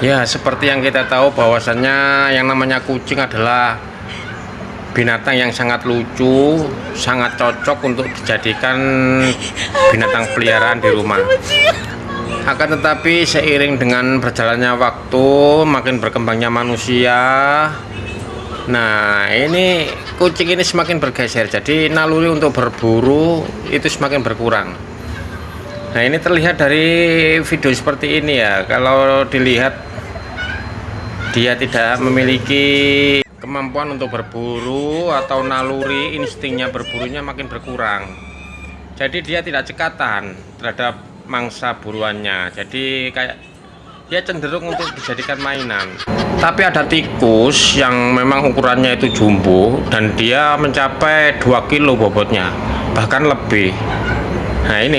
Ya, seperti yang kita tahu bahwasannya yang namanya kucing adalah binatang yang sangat lucu, sangat cocok untuk dijadikan binatang peliharaan di rumah. Akan tetapi seiring dengan berjalannya waktu, makin berkembangnya manusia, nah ini kucing ini semakin bergeser. Jadi naluri untuk berburu itu semakin berkurang. Nah ini terlihat dari video seperti ini ya. Kalau dilihat dia tidak memiliki kemampuan untuk berburu atau naluri instingnya berburunya makin berkurang. Jadi dia tidak cekatan terhadap mangsa buruannya. Jadi kayak dia cenderung untuk dijadikan mainan. Tapi ada tikus yang memang ukurannya itu jumbo dan dia mencapai 2 kilo bobotnya bahkan lebih. Nah ini